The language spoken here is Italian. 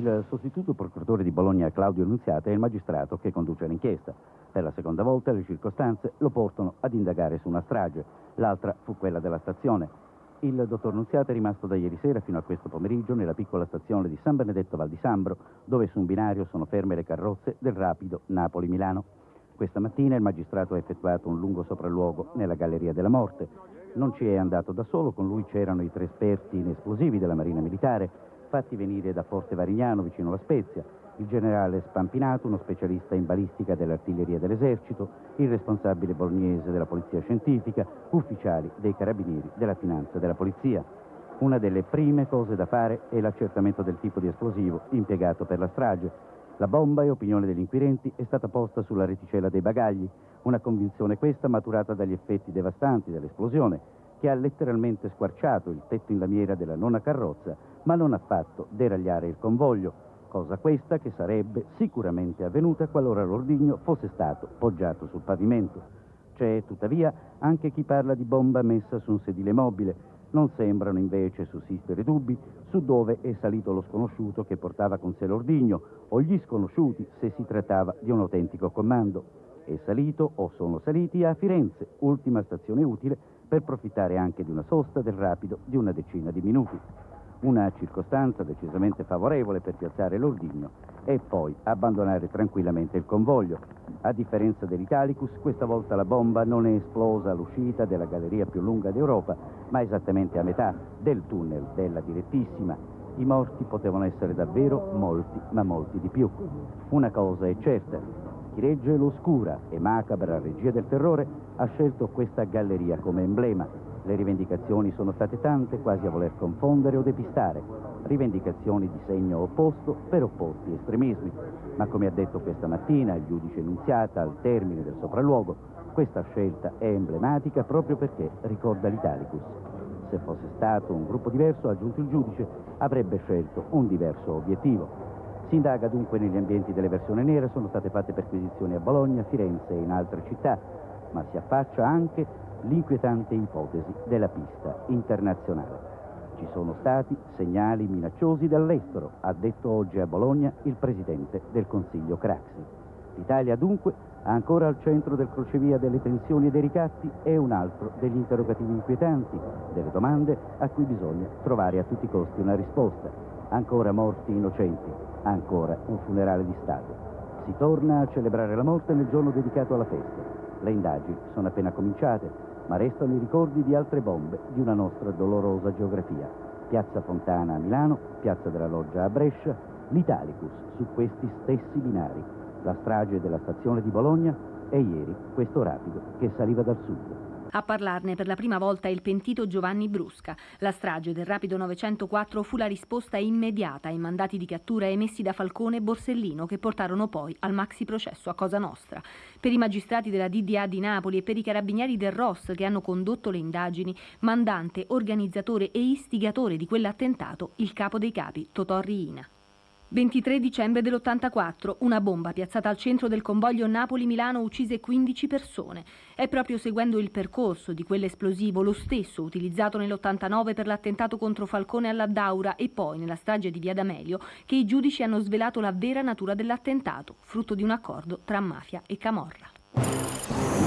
Il sostituto procuratore di Bologna Claudio Nunziata è il magistrato che conduce l'inchiesta. Per la seconda volta le circostanze lo portano ad indagare su una strage. L'altra fu quella della stazione. Il dottor Nunziata è rimasto da ieri sera fino a questo pomeriggio nella piccola stazione di San Benedetto Val di Sambro, dove su un binario sono ferme le carrozze del rapido Napoli-Milano. Questa mattina il magistrato ha effettuato un lungo sopralluogo nella Galleria della Morte. Non ci è andato da solo, con lui c'erano i tre esperti in esplosivi della Marina Militare, fatti venire da Forte Varignano, vicino alla Spezia, il generale Spampinato, uno specialista in balistica dell'artiglieria dell'esercito, il responsabile bolognese della polizia scientifica, ufficiali dei carabinieri, della finanza e della polizia. Una delle prime cose da fare è l'accertamento del tipo di esplosivo impiegato per la strage. La bomba, e opinione degli inquirenti, è stata posta sulla reticella dei bagagli, una convinzione questa maturata dagli effetti devastanti dell'esplosione, che ha letteralmente squarciato il tetto in lamiera della nona carrozza, ma non ha fatto deragliare il convoglio, cosa questa che sarebbe sicuramente avvenuta qualora l'ordigno fosse stato poggiato sul pavimento. C'è tuttavia anche chi parla di bomba messa su un sedile mobile. Non sembrano invece sussistere dubbi su dove è salito lo sconosciuto che portava con sé l'ordigno o gli sconosciuti se si trattava di un autentico comando. È salito o sono saliti a Firenze, ultima stazione utile per profittare anche di una sosta del rapido di una decina di minuti. Una circostanza decisamente favorevole per piazzare l'ordigno e poi abbandonare tranquillamente il convoglio. A differenza dell'Italicus, questa volta la bomba non è esplosa all'uscita della galleria più lunga d'Europa, ma esattamente a metà del tunnel della direttissima. I morti potevano essere davvero molti, ma molti di più. Una cosa è certa, chi regge l'oscura e macabra regia del terrore ha scelto questa galleria come emblema. Le rivendicazioni sono state tante, quasi a voler confondere o depistare. Rivendicazioni di segno opposto per opposti estremismi. Ma come ha detto questa mattina il giudice Nunziata al termine del sopralluogo, questa scelta è emblematica proprio perché ricorda l'Italicus. Se fosse stato un gruppo diverso, ha aggiunto il giudice, avrebbe scelto un diverso obiettivo. Si indaga dunque negli ambienti delle versioni nere, sono state fatte perquisizioni a Bologna, Firenze e in altre città, ma si affaccia anche l'inquietante ipotesi della pista internazionale. Ci sono stati segnali minacciosi dall'estero, ha detto oggi a Bologna il presidente del Consiglio Craxi. L'Italia dunque ancora al centro del crocevia delle tensioni e dei ricatti è un altro degli interrogativi inquietanti, delle domande a cui bisogna trovare a tutti i costi una risposta. Ancora morti innocenti, Ancora un funerale di Stato. Si torna a celebrare la morte nel giorno dedicato alla festa. Le indagini sono appena cominciate, ma restano i ricordi di altre bombe di una nostra dolorosa geografia. Piazza Fontana a Milano, Piazza della Loggia a Brescia, l'Italicus su questi stessi binari, la strage della stazione di Bologna e ieri questo rapido che saliva dal sud. A parlarne per la prima volta il pentito Giovanni Brusca. La strage del Rapido 904 fu la risposta immediata ai mandati di cattura emessi da Falcone e Borsellino che portarono poi al maxi processo a Cosa Nostra. Per i magistrati della DDA di Napoli e per i carabinieri del ROS che hanno condotto le indagini, mandante, organizzatore e istigatore di quell'attentato, il capo dei capi, Totò Riina. 23 dicembre dell'84, una bomba piazzata al centro del convoglio Napoli-Milano uccise 15 persone. È proprio seguendo il percorso di quell'esplosivo, lo stesso utilizzato nell'89 per l'attentato contro Falcone alla Daura e poi nella strage di Via D'Amelio, che i giudici hanno svelato la vera natura dell'attentato, frutto di un accordo tra mafia e camorra.